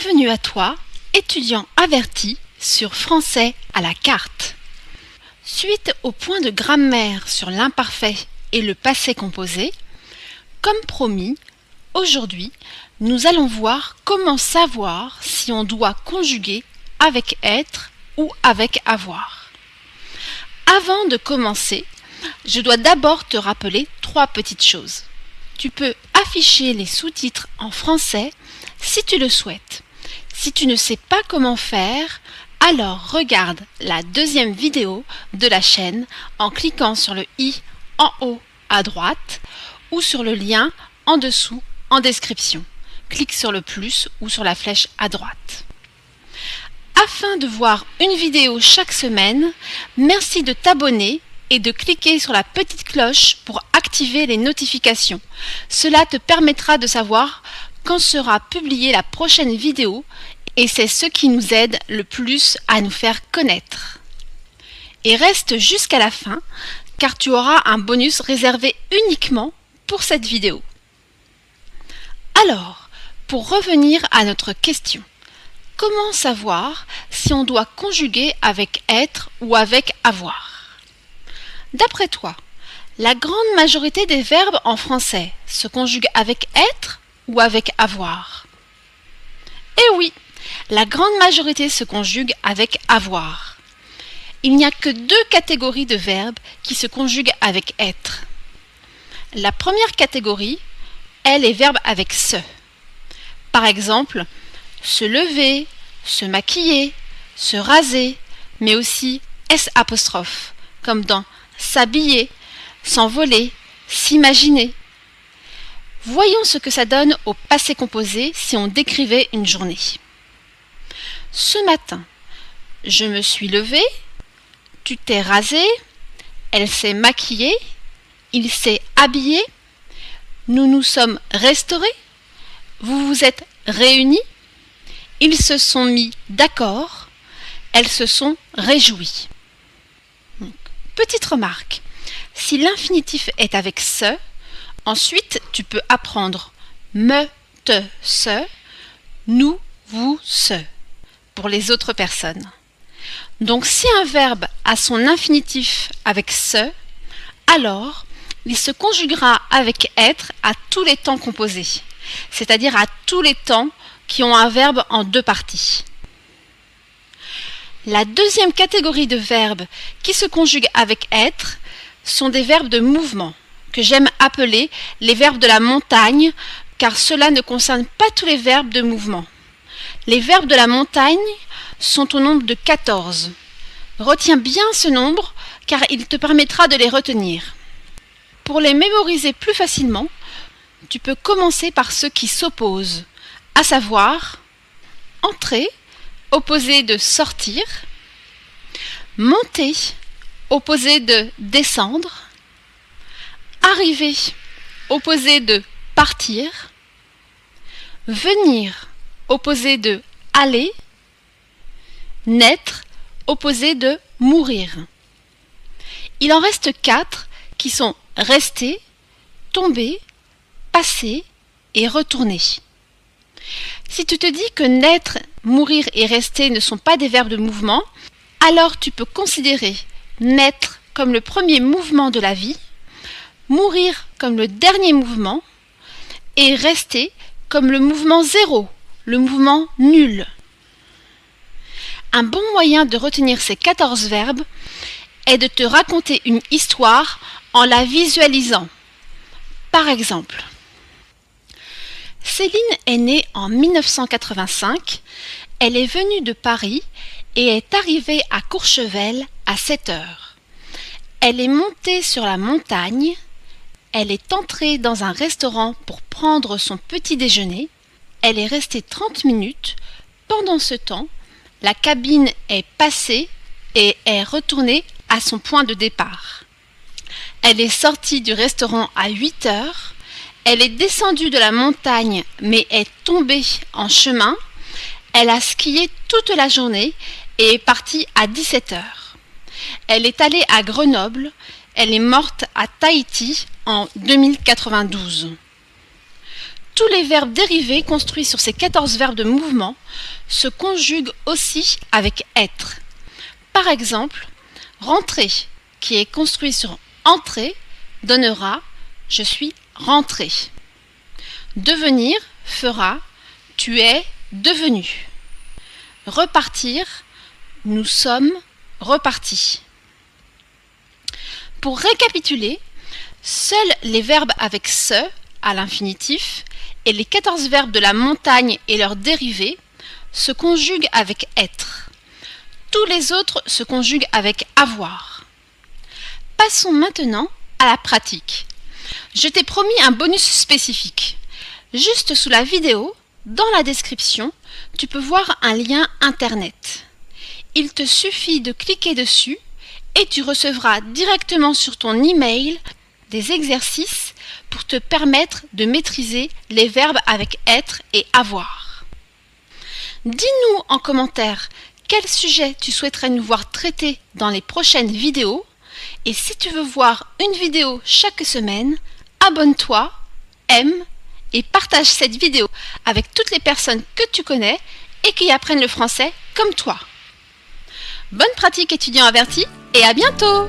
Bienvenue à toi, étudiant averti sur français à la carte. Suite au point de grammaire sur l'imparfait et le passé composé, comme promis, aujourd'hui, nous allons voir comment savoir si on doit conjuguer avec être ou avec avoir. Avant de commencer, je dois d'abord te rappeler trois petites choses. Tu peux afficher les sous-titres en français si tu le souhaites. Si tu ne sais pas comment faire, alors regarde la deuxième vidéo de la chaîne en cliquant sur le i en haut à droite ou sur le lien en dessous en description. Clique sur le plus ou sur la flèche à droite. Afin de voir une vidéo chaque semaine, merci de t'abonner et de cliquer sur la petite cloche pour activer les notifications. Cela te permettra de savoir quand sera publiée la prochaine vidéo et c'est ce qui nous aide le plus à nous faire connaître. Et reste jusqu'à la fin car tu auras un bonus réservé uniquement pour cette vidéo. Alors, pour revenir à notre question, comment savoir si on doit conjuguer avec être ou avec avoir? D'après toi, la grande majorité des verbes en français se conjuguent avec être ou avec avoir Eh oui, la grande majorité se conjugue avec avoir. Il n'y a que deux catégories de verbes qui se conjuguent avec être. La première catégorie est les verbes avec se. Par exemple, se lever, se maquiller, se raser, mais aussi S apostrophe, comme dans s'habiller, s'envoler, s'imaginer. Voyons ce que ça donne au passé composé si on décrivait une journée. Ce matin, je me suis levée, tu t'es rasé, elle s'est maquillée, il s'est habillé, nous nous sommes restaurés, vous vous êtes réunis, ils se sont mis d'accord, elles se sont réjouies. petite remarque, si l'infinitif est avec ce, ensuite tu peux apprendre me, te, ce, nous, vous, ce pour les autres personnes. Donc si un verbe a son infinitif avec ce, alors il se conjuguera avec être à tous les temps composés, c'est-à-dire à tous les temps qui ont un verbe en deux parties. La deuxième catégorie de verbes qui se conjuguent avec être sont des verbes de mouvement, j'aime appeler les verbes de la montagne, car cela ne concerne pas tous les verbes de mouvement. Les verbes de la montagne sont au nombre de 14. Retiens bien ce nombre, car il te permettra de les retenir. Pour les mémoriser plus facilement, tu peux commencer par ceux qui s'opposent, à savoir entrer, opposé de sortir, monter, opposé de descendre, arriver, opposé de partir, venir, opposé de aller, naître, opposé de mourir. Il en reste quatre qui sont rester, tomber, passer et retourner. Si tu te dis que naître, mourir et rester ne sont pas des verbes de mouvement, alors tu peux considérer naître comme le premier mouvement de la vie, mourir comme le dernier mouvement et rester comme le mouvement zéro, le mouvement nul. Un bon moyen de retenir ces 14 verbes est de te raconter une histoire en la visualisant. Par exemple, Céline est née en 1985, elle est venue de Paris et est arrivée à Courchevel à 7 heures. Elle est montée sur la montagne, elle est entrée dans un restaurant pour prendre son petit déjeuner, elle est restée 30 minutes, pendant ce temps, la cabine est passée et est retournée à son point de départ. Elle est sortie du restaurant à 8 heures, elle est descendue de la montagne mais est tombée en chemin. Elle a skié toute la journée et est partie à 17 heures. Elle est allée à Grenoble. Elle est morte à Tahiti en 2092. tous les verbes dérivés construits sur ces 14 verbes de mouvement se conjuguent aussi avec être. Par exemple, rentrer, qui est construit sur entrer, donnera je suis rentré. Devenir fera tu es devenu. Repartir, nous sommes repartis. Pour récapituler, seuls les verbes avec ce à l'infinitif et les 14 verbes de la montagne et leurs dérivés se conjuguent avec être. Tous les autres se conjuguent avec avoir. Passons maintenant à la pratique. Je t'ai promis un bonus spécifique. Juste sous la vidéo, dans la description, tu peux voir un lien internet. Il te suffit de cliquer dessus et tu recevras directement sur ton email des exercices pour te permettre de maîtriser les verbes avec être et avoir. Dis-nous en commentaire quel sujet tu souhaiterais nous voir traiter dans les prochaines vidéos et si tu veux voir une vidéo chaque semaine, abonne-toi, aime et partage cette vidéo avec toutes les personnes que tu connais et qui apprennent le français comme toi. Bonne pratique étudiant averti et à bientôt